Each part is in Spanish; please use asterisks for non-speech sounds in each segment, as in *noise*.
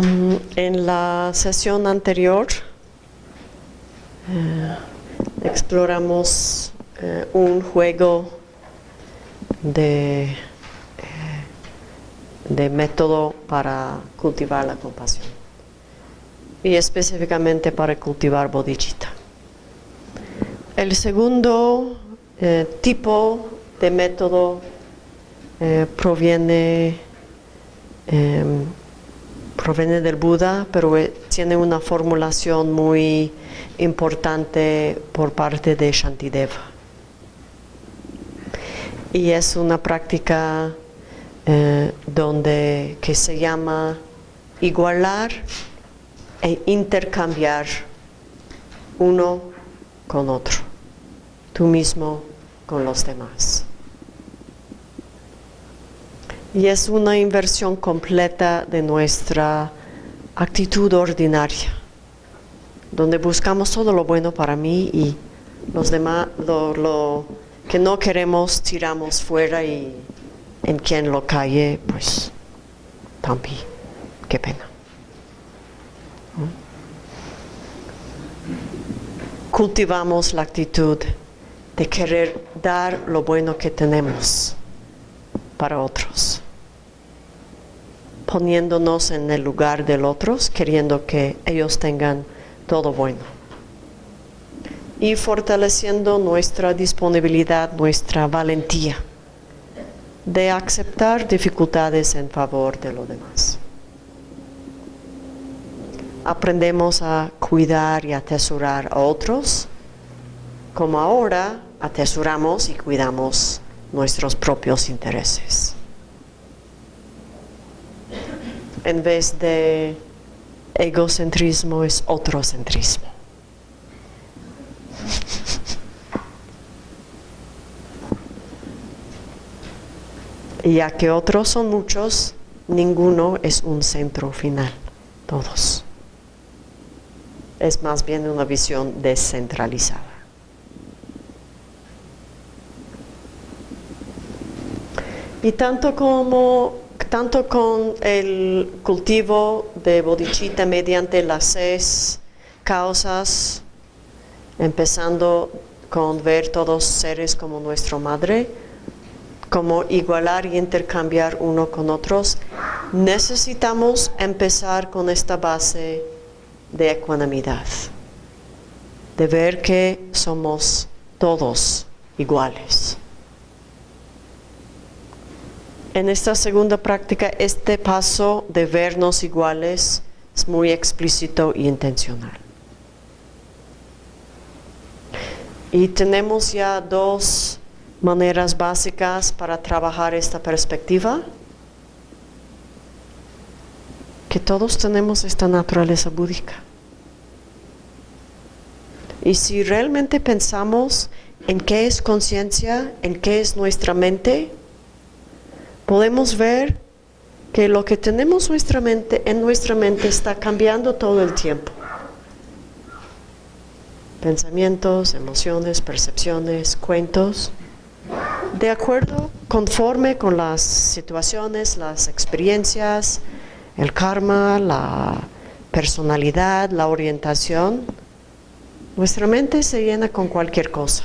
Mm, En la sesión anterior eh, exploramos eh, un juego de, eh, de método para cultivar la compasión y específicamente para cultivar bodhicitta. El segundo tipo de método proviene em, proviene del Buda, pero eh, tiene una formulación muy importante por parte de Shantideva. Y es una práctica eh, donde que se llama igualar e intercambiar uno con otro, tú mismo con los demás. Y es una inversión completa de nuestra actitud ordinaria, donde buscamos todo lo bueno para mí y los demás, lo, que no queremos tiramos fuera y en quien lo calle, pues, tampi, qué pena. Cultivamos la actitud de querer dar lo bueno que tenemos para otros, poniéndonos en el lugar de los otros, queriendo que ellos tengan todo bueno y fortaleciendo nuestra disponibilidad, nuestra valentía de aceptar dificultades en favor de los demás. Aprendemos a cuidar y atesorar a otros, como ahora atesoramos y cuidamos nuestros propios intereses. En vez de egocentrismo es otrocentrismo. Ya que otros son muchos, ninguno es un centro final, todos. Es más bien una visión descentralizada. Y tanto como tanto con el cultivo de bodhicitta mediante las seis causas, empezando con ver todos seres como nuestra madre, como igualar y intercambiar uno con otros, necesitamos empezar con esta base de ecuanimidad, de ver que somos todos iguales. En esta segunda práctica, este paso de vernos iguales es muy explícito y intencional. Y tenemos ya dos maneras básicas para trabajar esta perspectiva. Que todos tenemos esta naturaleza búdica. Y si realmente pensamos en qué es conciencia, en qué es nuestra mente, podemos ver que lo que tenemos nuestra mente, en nuestra mente está cambiando todo el tiempo. Pensamientos, emociones, percepciones, cuentos, de acuerdo, conforme con las situaciones, las experiencias, el karma, la personalidad, la orientación, nuestra mente se llena con cualquier cosa.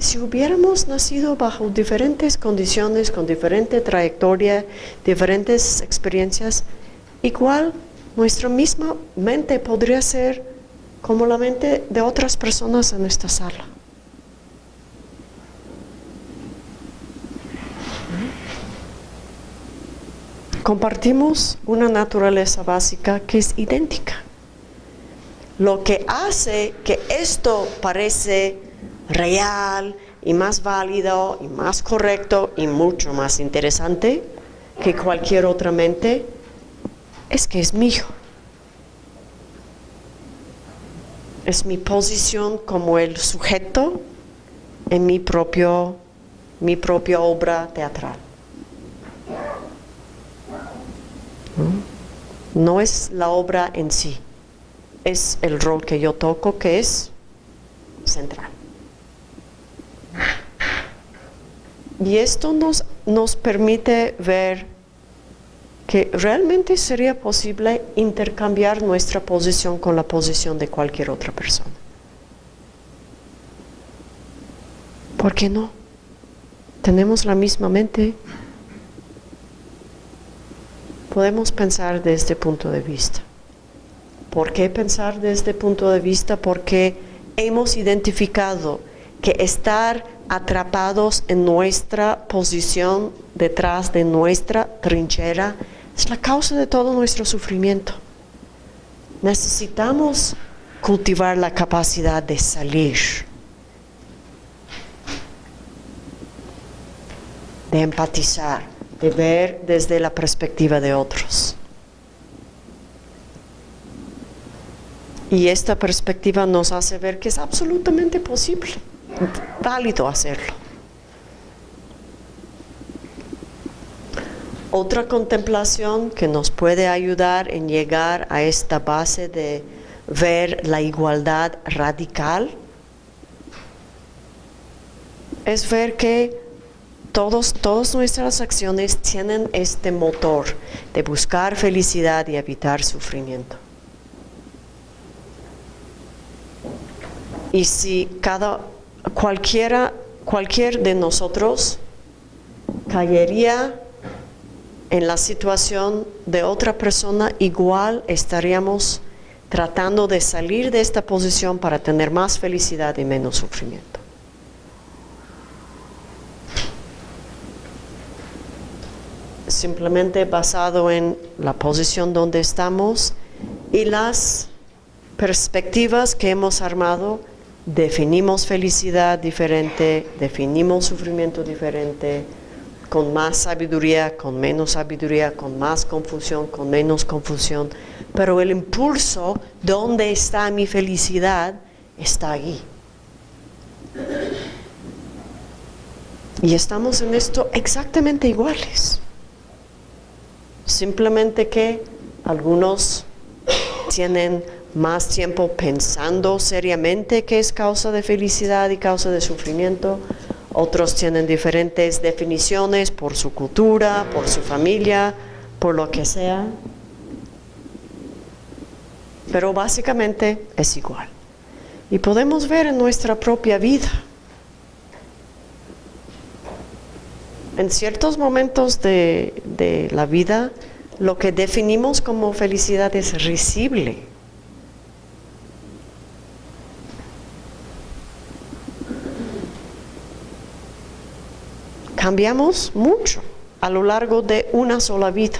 Si hubiéramos nacido bajo diferentes condiciones, con diferente trayectoria, diferentes experiencias, igual nuestra misma mente podría ser como la mente de otras personas en esta sala. Compartimos una naturaleza básica que es idéntica. Lo que hace que esto parece real y más válido y más correcto y mucho más interesante que cualquier otra mente es que es mío. Es mi posición como el sujeto en mi, propio, mi propia obra teatral. No es la obra en sí, es el rol que yo toco que es central. Y esto nos, nos permite ver que realmente sería posible intercambiar nuestra posición con la posición de cualquier otra persona. ¿Por qué no? Tenemos la misma mente. Podemos pensar desde este punto de vista. ¿Por qué pensar desde este punto de vista? Porque hemos identificado que estar atrapados en nuestra posición detrás de nuestra trinchera es la causa de todo nuestro sufrimiento. Necesitamos cultivar la capacidad de salir, de empatizar, de ver desde la perspectiva de otros. Y esta perspectiva nos hace ver que es absolutamente posible válido hacerlo. Otra contemplación que nos puede ayudar en llegar a esta base de ver la igualdad radical es ver que todos, todas nuestras acciones tienen este motor de buscar felicidad y evitar sufrimiento. Y si cada cualquiera, cualquier de nosotros caería en la situación de otra persona, igual estaríamos tratando de salir de esta posición para tener más felicidad y menos sufrimiento. Simplemente basado en la posición donde estamos y las perspectivas que hemos armado definimos felicidad diferente, definimos sufrimiento diferente, con más sabiduría, con menos sabiduría, con más confusión, con menos confusión. Pero el impulso, ¿dónde está mi felicidad? Está ahí. Y estamos en esto exactamente iguales. Simplemente que algunos tienen más tiempo pensando seriamente qué es causa de felicidad y causa de sufrimiento. Otros tienen diferentes definiciones por su cultura, por su familia, por lo que sea. Pero básicamente es igual. Y podemos ver en nuestra propia vida. En ciertos momentos de, de la vida, lo que definimos como felicidad es risible cambiamos mucho a lo largo de una sola vida.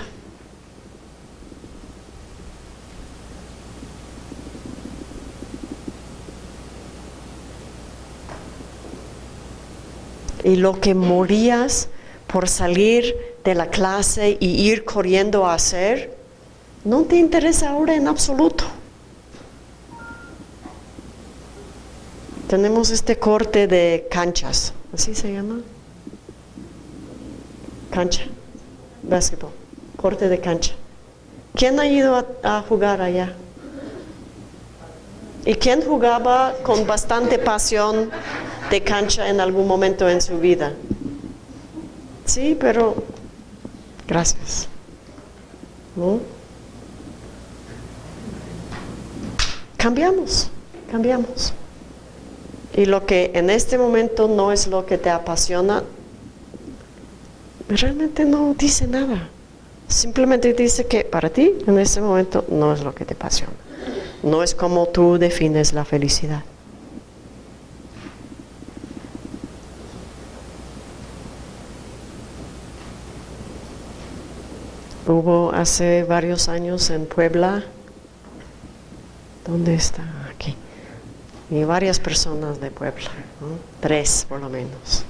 Y lo que morías por salir de la clase y ir corriendo a hacer, no te interesa ahora en absoluto. Tenemos este corte de canchas, así se llama cancha, básquetbol, corte de cancha. ¿Quién ha ido a, jugar allá? ¿Y quién jugaba con bastante pasión de cancha en algún momento en su vida? Sí, pero gracias. Cambiamos, cambiamos. Y lo que en este momento no es lo que te apasiona, realmente no dice nada. Simplemente dice que para ti en este momento no es lo que te apasiona. No es como tú defines la felicidad. Hubo hace varios años en Puebla, ¿dónde está? Aquí. Y varias personas de Puebla, tres por lo menos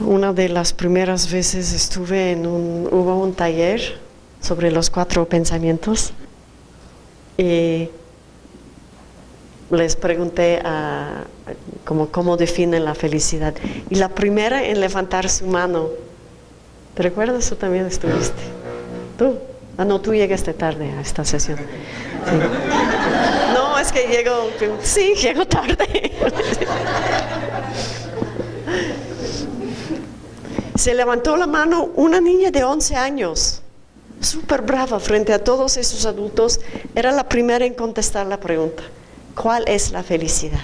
una de las primeras veces estuve en un, hubo un taller sobre los cuatro pensamientos y les pregunté a, como, cómo definen la felicidad. Y la primera en levantar su mano, ¿te recuerdas? Tú también estuviste. ¿Tú? Ah, no, tú llegaste tarde a esta sesión. No, es que llego, sí, llego tarde. Se levantó la mano una niña de 11 años, súper brava frente a todos esos adultos. Era la primera en contestar la pregunta, ¿cuál es la felicidad?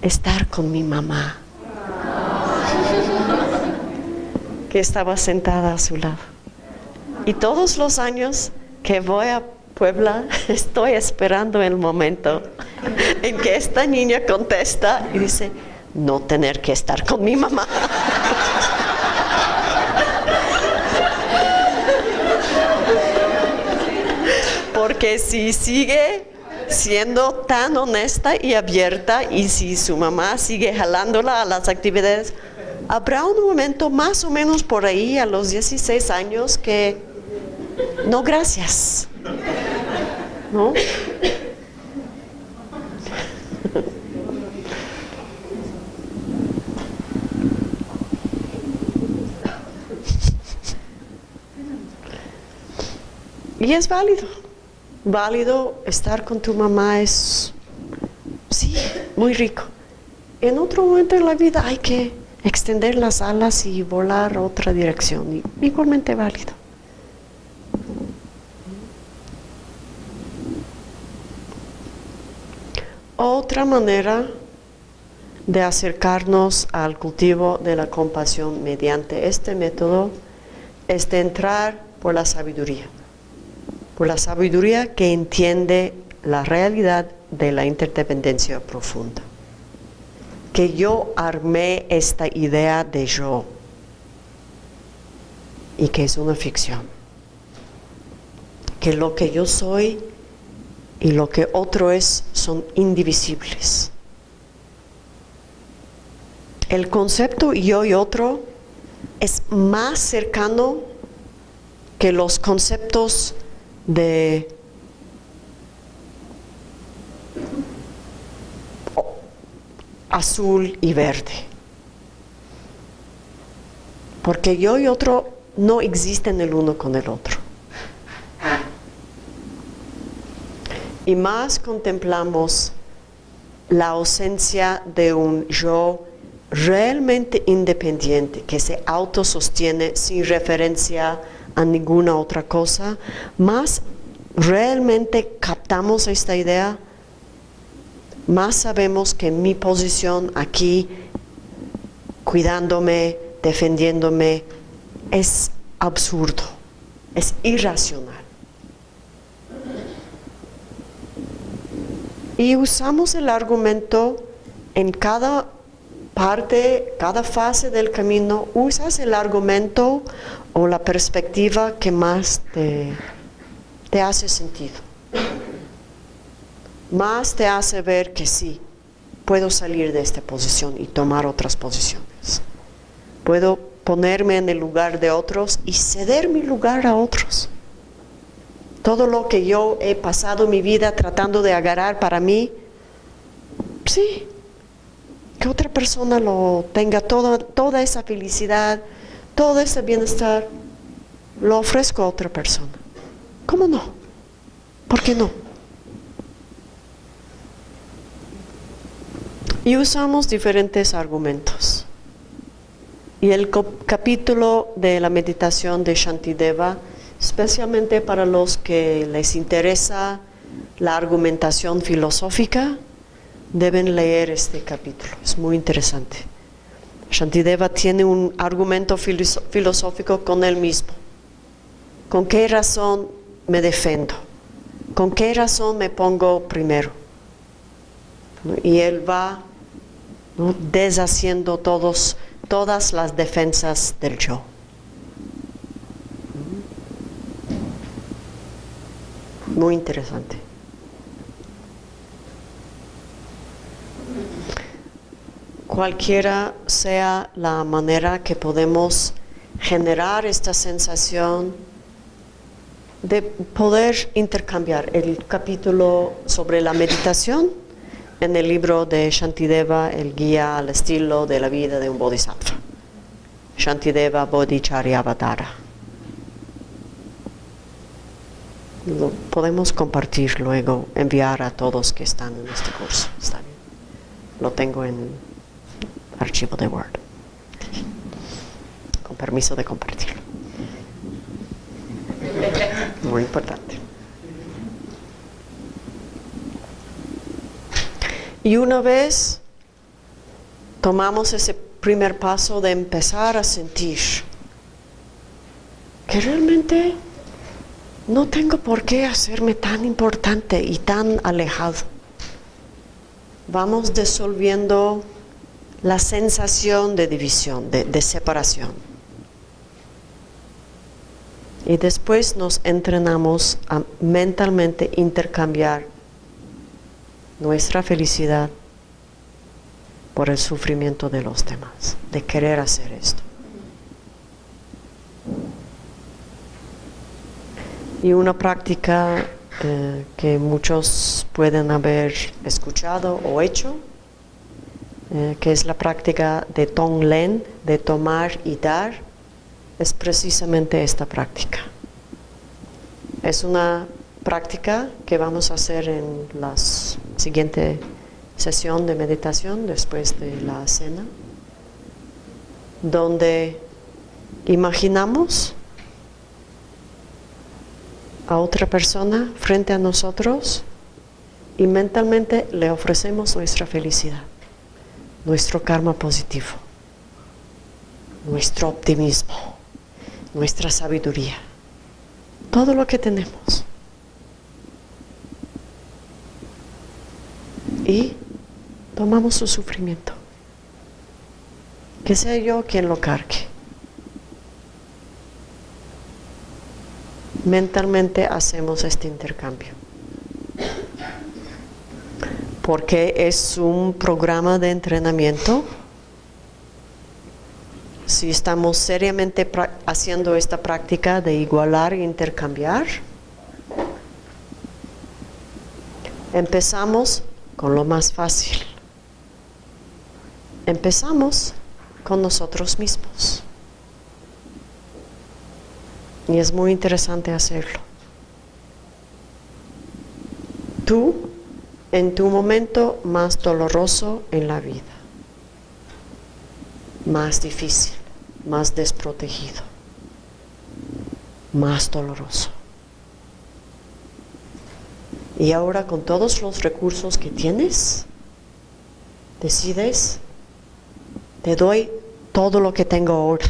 Estar con mi mamá, que estaba sentada a su lado. Y todos los años que voy a Puebla, *laughs* estoy esperando el momento en que esta niña contesta y dice, no tener que estar con mi mamá. Porque si sigue siendo tan honesta y abierta y si su mamá sigue jalándola a las actividades, habrá un momento más o menos por ahí a los 16 años que no gracias. ¿No? Y es válido. Válido estar con tu mamá es, sí, muy rico. En otro momento de la vida hay que extender las alas y volar a otra dirección. Igualmente válido. Otra manera de acercarnos al cultivo de la compasión mediante este método es de entrar por la sabiduría por la sabiduría que entiende la realidad de la interdependencia profunda. Que yo armé esta idea de yo y que es una ficción. Que lo que yo soy y lo que otro es son indivisibles. El concepto yo y otro es más cercano que los conceptos de azul y verde. Porque yo y otro no existen el uno con el otro. Y más contemplamos la ausencia de un yo realmente independiente que se autosostiene sin referencia a ninguna otra cosa, más realmente captamos esta idea, más sabemos que mi posición aquí, cuidándome, defendiéndome, es absurdo, es irracional. Y usamos el argumento en cada parte, cada fase del camino, usas el argumento o la perspectiva que más te, te hace sentido. Más te hace ver que sí, puedo salir de esta posición y tomar otras posiciones. Puedo ponerme en el lugar de otros y ceder mi lugar a otros. Todo lo que yo he pasado mi vida tratando de agarrar para mí, sí, que otra persona lo tenga toda, toda esa felicidad, todo ese bienestar, lo ofrezco a otra persona. ¿Cómo no? ¿Por qué no? Y usamos diferentes argumentos. Y el capítulo de la meditación de Shantideva, especialmente para los que les interesa la argumentación filosófica, deben leer este capítulo, es muy interesante. Shantideva tiene un argumento filosófico con él mismo. ¿Con qué razón me defiendo? ¿Con qué razón me pongo primero? Y él va deshaciendo todos, todas las defensas del yo. Muy interesante. Cualquiera sea la manera que podemos generar esta sensación de poder intercambiar el capítulo sobre la meditación en el libro de Shantideva, el guía al estilo de la vida de un bodhisattva. Shantideva Bodhicharyavadara. Lo podemos compartir luego, enviar a todos que están en este curso. Está bien. Lo tengo en archivo de Word. permiso de compartirlo. Muy importante. Y una vez tomamos ese primer paso de empezar a sentir que realmente no tengo por qué hacerme tan importante y tan alejado. Vamos disolviendo la sensación de división, de, separación. Y después nos entrenamos a mentalmente intercambiar nuestra felicidad por el sufrimiento de los demás, de querer hacer esto. Y una práctica eh, que muchos pueden haber escuchado o hecho, eh, que es la práctica de Tonglen, de tomar y dar, es precisamente esta práctica. Es una práctica que vamos a hacer en la siguiente sesión de meditación después de la cena, donde imaginamos a otra persona frente a nosotros y mentalmente le ofrecemos nuestra felicidad, nuestro karma positivo, nuestro optimismo, nuestra sabiduría, todo lo que tenemos. Y tomamos su sufrimiento. Que sea yo quien lo cargue. mentalmente hacemos este intercambio. Porque es un programa de entrenamiento. Si estamos seriamente haciendo esta práctica de igualar e intercambiar, empezamos con lo más fácil. Empezamos con nosotros mismos. Y es muy interesante hacerlo. Tú, en tu momento más doloroso en la vida, más difícil, más desprotegido, más doloroso. Y ahora con todos los recursos que tienes, decides, te doy todo lo que tengo ahora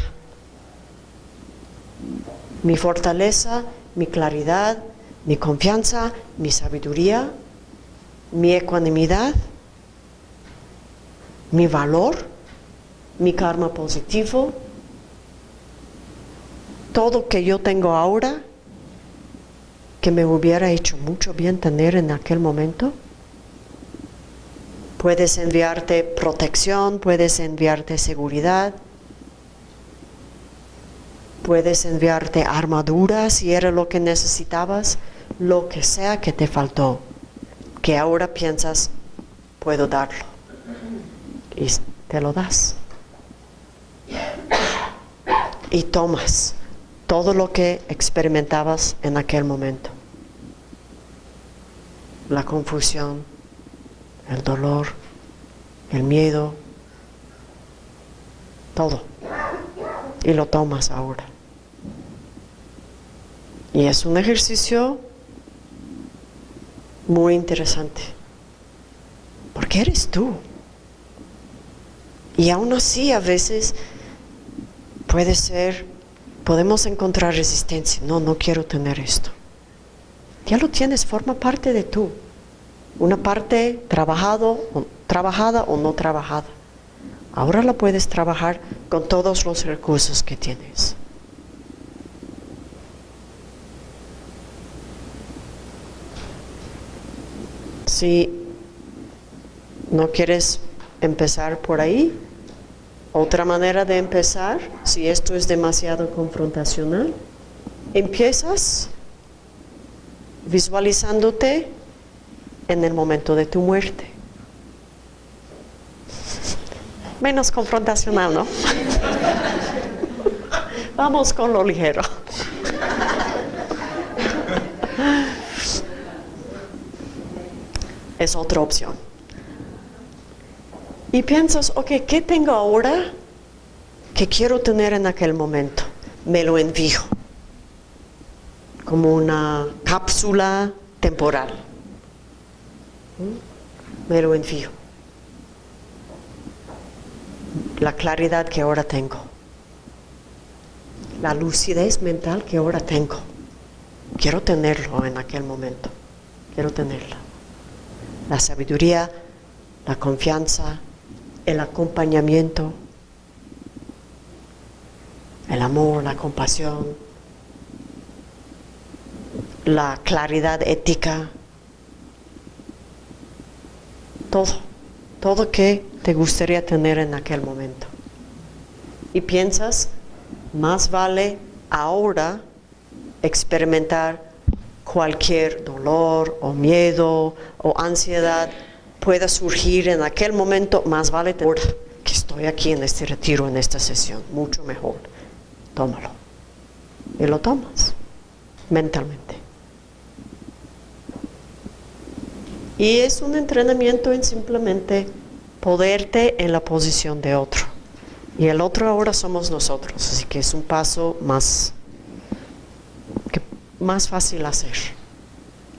mi fortaleza, mi claridad, mi confianza, mi sabiduría, mi ecuanimidad, mi valor, mi karma positivo, todo que yo tengo ahora, que me hubiera hecho mucho bien tener en aquel momento. Puedes enviarte protección, puedes enviarte seguridad, Puedes enviarte armadura si era lo que necesitabas, lo que sea que te faltó, que ahora piensas, puedo darlo. Y te lo das. Y tomas todo lo que experimentabas en aquel momento. La confusión, el dolor, el miedo, todo. Y lo tomas ahora. Y es un ejercicio muy interesante. Porque eres tú. Y aún así a veces puede ser, podemos encontrar resistencia. No, no quiero tener esto. Ya lo tienes, forma parte de tú. Una parte trabajado, trabajada o no trabajada. Ahora la puedes trabajar con todos los recursos que tienes. Si no quieres empezar por ahí, otra manera de empezar, si esto es demasiado confrontacional, empiezas visualizándote en el momento de tu muerte. Menos confrontacional, ¿no? *laughs* Vamos con lo ligero. Es otra opción. Y piensas, ok, ¿qué tengo ahora que quiero tener en aquel momento, me lo envío como una cápsula temporal. ¿Mm? Me lo envío. La claridad que ahora tengo. La lucidez mental que ahora tengo. Quiero tenerlo en aquel momento. Quiero tenerla. La sabiduría, la confianza, el acompañamiento, el amor, la compasión, la claridad ética, todo, todo que te gustaría tener en aquel momento. Y piensas, más vale ahora experimentar cualquier dolor o miedo o ansiedad pueda surgir en aquel momento, más vale ahora que estoy aquí en este retiro, en esta sesión, mucho mejor. Tómalo. Y lo tomas mentalmente. Y es un entrenamiento en simplemente poderte en la posición de otro. Y el otro ahora somos nosotros, así que es un paso más, más fácil hacer.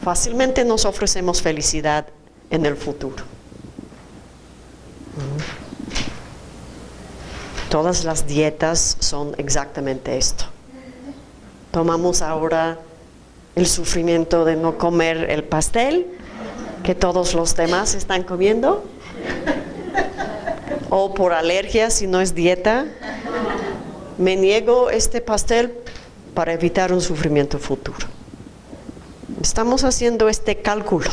Fácilmente nos ofrecemos felicidad en el futuro. Todas las dietas son exactamente esto. Tomamos ahora el sufrimiento de no comer el pastel que todos los demás están comiendo o por alergia si no es dieta. Me niego este pastel para evitar un sufrimiento futuro. Estamos haciendo este cálculo.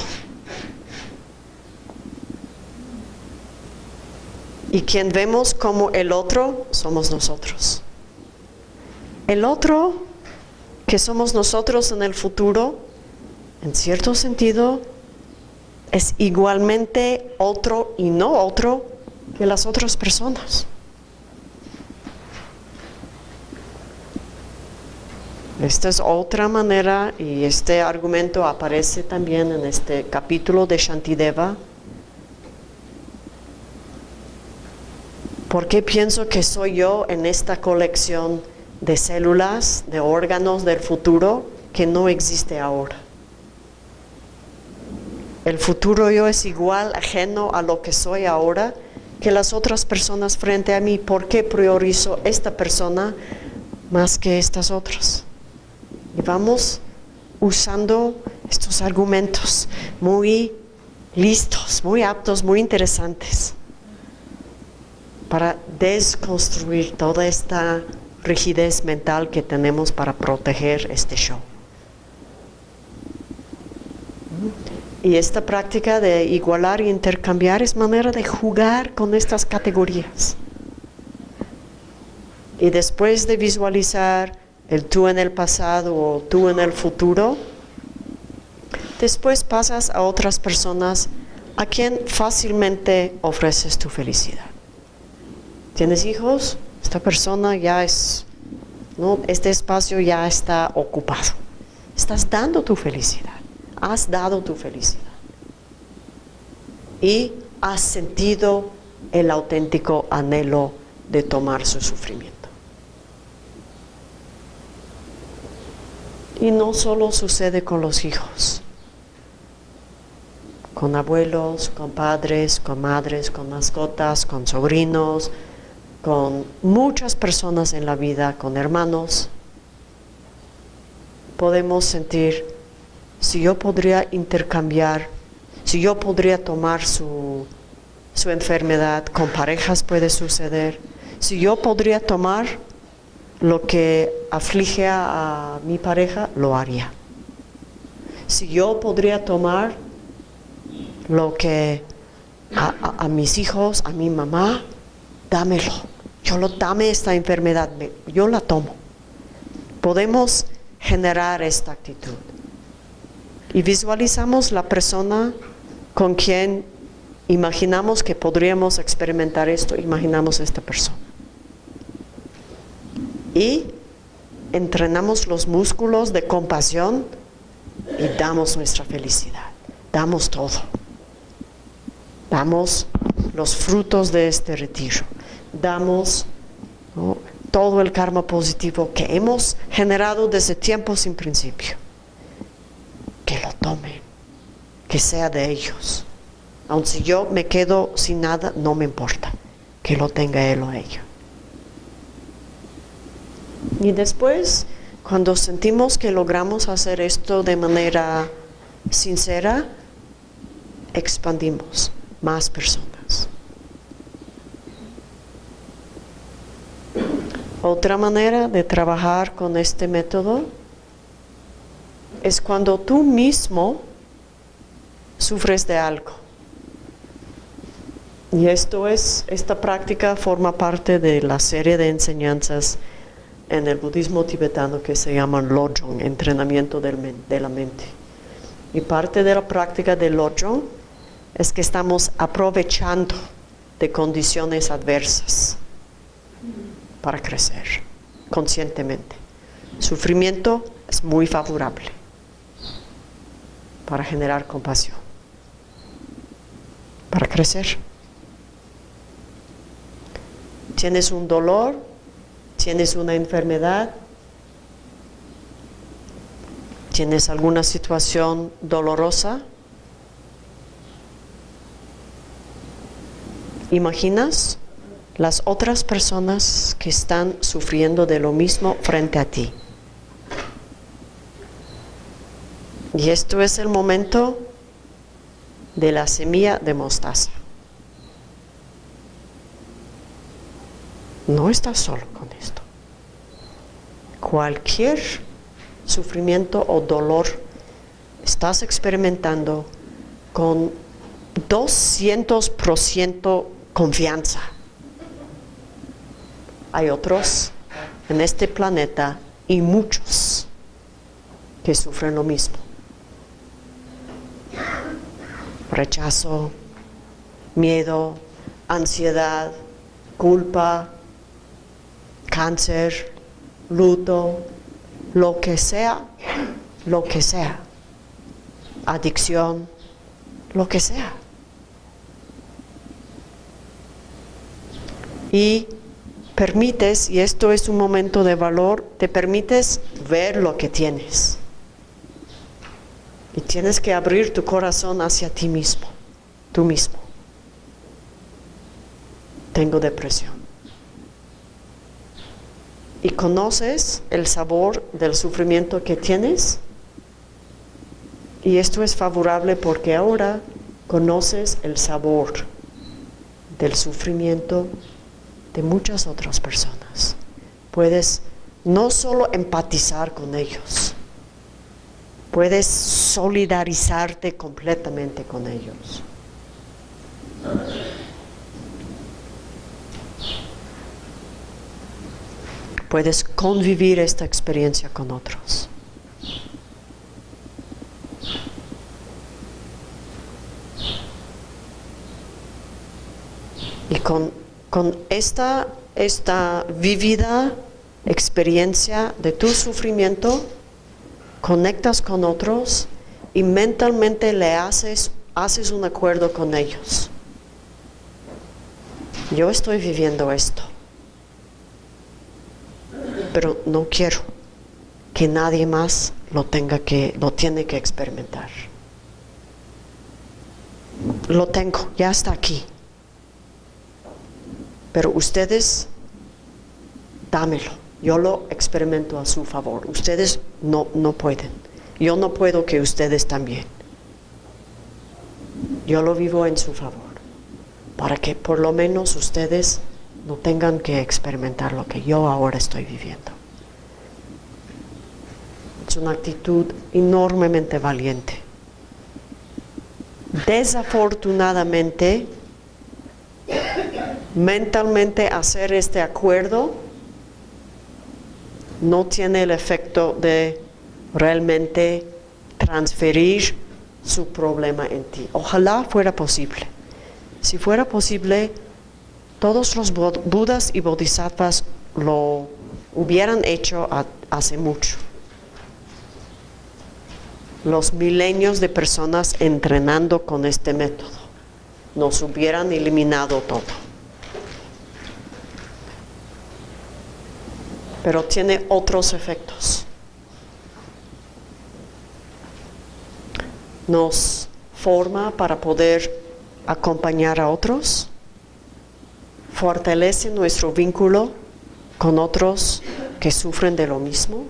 Y quien vemos como el otro somos nosotros. El otro que somos nosotros en el futuro, en cierto sentido, es igualmente otro y no otro que las otras personas. Esta es otra manera y este argumento aparece también en este capítulo de Shantideva. ¿Por qué pienso que soy yo en esta colección de células, de órganos del futuro que no existe ahora? El futuro yo es igual, ajeno a lo que soy ahora, que las otras personas frente a mí. ¿Por qué priorizo esta persona más que estas otras? Y vamos usando estos argumentos muy listos, muy aptos, muy interesantes para desconstruir toda esta rigidez mental que tenemos para proteger este show. Y esta práctica de igualar e intercambiar es manera de jugar con estas categorías. Y después de visualizar el tú en el pasado o tú en el futuro, después pasas a otras personas a quien fácilmente ofreces tu felicidad. ¿Tienes hijos? Esta persona ya es, ¿no? este espacio ya está ocupado. Estás dando tu felicidad has dado tu felicidad y has sentido el auténtico anhelo de tomar su sufrimiento. Y no solo sucede con los hijos, con abuelos, con padres, con madres, con mascotas, con sobrinos, con muchas personas en la vida, con hermanos. Podemos sentir si yo podría intercambiar, si yo podría tomar su, su enfermedad, con parejas puede suceder, si yo podría tomar lo que aflige a, mi pareja, lo haría. Si yo podría tomar lo que a, mis hijos, a mi mamá, dámelo. Yo lo dame esta enfermedad, yo la tomo. Podemos generar esta actitud y visualizamos la persona con quien imaginamos que podríamos experimentar esto, imaginamos esta persona. Y entrenamos los músculos de compasión y damos nuestra felicidad, damos todo. Damos los frutos de este retiro, damos todo el karma positivo que hemos generado desde tiempo sin principio. Que lo tomen, que sea de ellos. Aun si yo me quedo sin nada, no me importa. Que lo tenga él o ella. Y después, cuando sentimos que logramos hacer esto de manera sincera, expandimos más personas. Otra manera de trabajar con este método es cuando tú mismo sufres de algo. Y esto es, esta práctica forma parte de la serie de enseñanzas en el budismo tibetano que se llaman Lojong, entrenamiento de la mente. Y parte de la práctica de Lojong es que estamos aprovechando de condiciones adversas para crecer conscientemente. Sufrimiento es muy favorable para generar compasión, para crecer. Tienes un dolor, tienes una enfermedad, tienes alguna situación dolorosa, ¿imaginas las otras personas que están sufriendo de lo mismo frente a ti? Y esto es el momento de la semilla de mostaza. No estás solo con esto. Cualquier sufrimiento o dolor estás experimentando con 200% confianza. Hay otros en este planeta y muchos que sufren lo mismo. Rechazo, miedo, ansiedad, culpa, cáncer, luto, lo que sea, lo que sea, adicción, lo que sea. Y permites, y esto es un momento de valor, te permites ver lo que tienes. Y tienes que abrir tu corazón hacia ti mismo, tú mismo. Tengo depresión y conoces el sabor del sufrimiento que tienes. Y esto es favorable porque ahora conoces el sabor del sufrimiento de muchas otras personas. Puedes no solo empatizar con ellos, puedes solidarizarte completamente con ellos. Puedes convivir esta experiencia con otros. Y con, esta, esta vivida experiencia de tu sufrimiento, conectas con otros y mentalmente le haces, haces un acuerdo con ellos. Yo estoy viviendo esto pero no quiero que nadie más lo tenga que, lo tiene que experimentar. Lo tengo, ya está aquí. Pero ustedes, dámelo. Yo lo experimento a su favor. Ustedes no, no pueden. Yo no puedo que ustedes también. Yo lo vivo en su favor. Para que por lo menos ustedes no tengan que experimentar lo que yo ahora estoy viviendo. Es una actitud enormemente valiente. Desafortunadamente, mentalmente hacer este acuerdo no tiene el efecto de realmente transferir su problema en ti. Ojalá fuera posible. Si fuera posible, todos los budas y bodhisattvas lo hubieran hecho hace mucho. Los milenios de personas entrenando con este método nos hubieran eliminado todo. pero tiene otros efectos. Nos forma para poder acompañar a otros, fortalece nuestro vínculo con otros que sufren de lo mismo.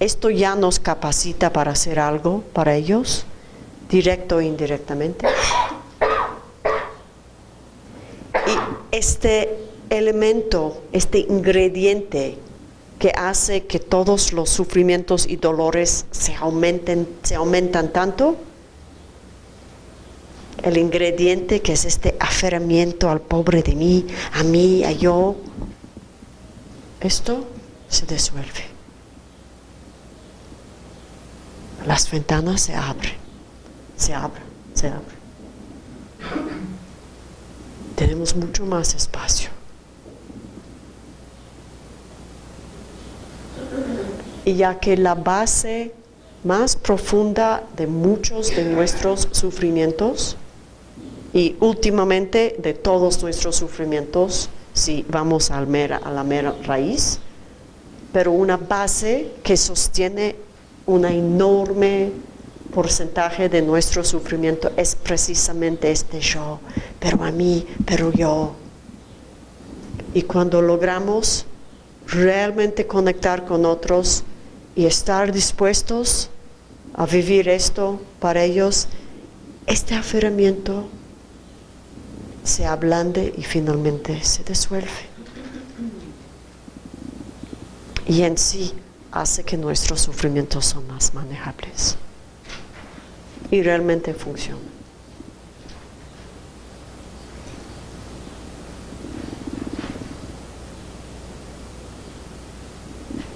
Esto ya nos capacita para hacer algo para ellos, directo e indirectamente. Y este elemento, este ingrediente que hace que todos los sufrimientos y dolores se aumenten, se aumentan tanto, el ingrediente que es este aferramiento al pobre de mí, a mí, a yo, esto se disuelve. Las ventanas se abren, se abren, se abren. Tenemos mucho más espacio. Y ya que la base más profunda de muchos de nuestros sufrimientos y últimamente de todos nuestros sufrimientos, si vamos a la mera raíz, pero una base que sostiene un enorme porcentaje de nuestro sufrimiento es precisamente este yo, pero a mí, pero yo. Y cuando logramos realmente conectar con otros y estar dispuestos a vivir esto para ellos, este aferramiento se ablande y finalmente se disuelve. Y en sí hace que nuestros sufrimientos son más manejables y realmente funcionan.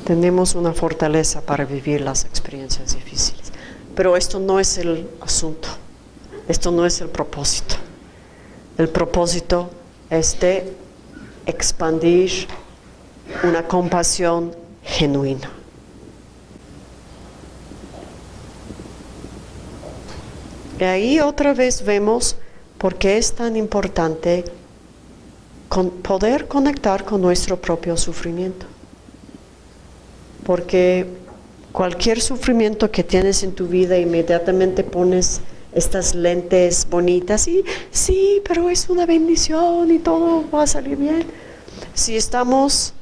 Tenemos una fortaleza para vivir las experiencias difíciles, pero esto no es el asunto, esto no es el propósito. El propósito es de expandir una compasión genuina. Y ahí otra vez vemos por qué es tan importante poder conectar con nuestro propio sufrimiento. Porque cualquier sufrimiento que tienes en tu vida inmediatamente pones estas lentes bonitas y sí, pero es una bendición y todo va a salir bien. Si estamos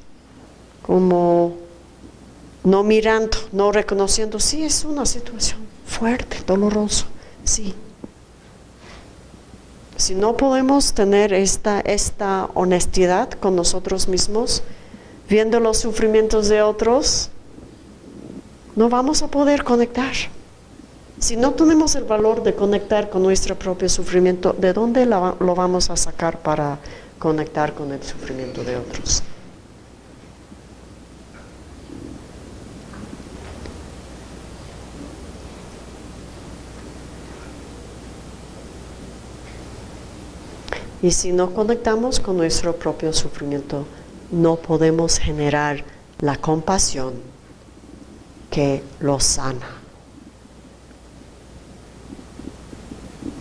como no mirando, no reconociendo, sí es una situación fuerte, dolorosa, sí. Si no podemos tener esta, esta honestidad con nosotros mismos, viendo los sufrimientos de otros, no vamos a poder conectar. Si no tenemos el valor de conectar con nuestro propio sufrimiento, ¿de dónde lo vamos a sacar para conectar con el sufrimiento de otros? Y si no conectamos con nuestro propio sufrimiento, no podemos generar la compasión que lo sana.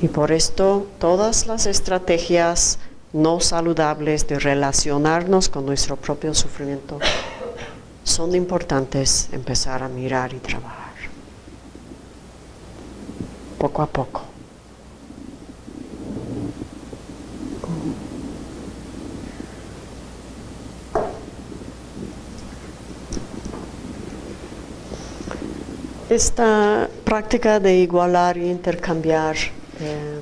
Y por esto todas las estrategias no saludables de relacionarnos con nuestro propio sufrimiento son importantes empezar a mirar y trabajar. Poco a poco. Esta práctica de igualar e intercambiar Em,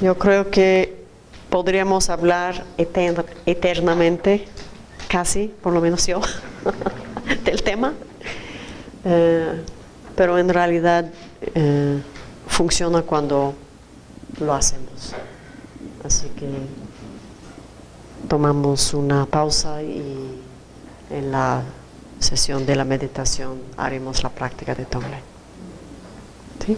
yo creo que podríamos hablar eternamente, casi, por lo menos yo, *laughs* del tema, eh, pero en realidad eh, funciona cuando lo hacemos. Así que tomamos una pausa y en la sesión de la meditación haremos la práctica de Tonglen. ¿Sí?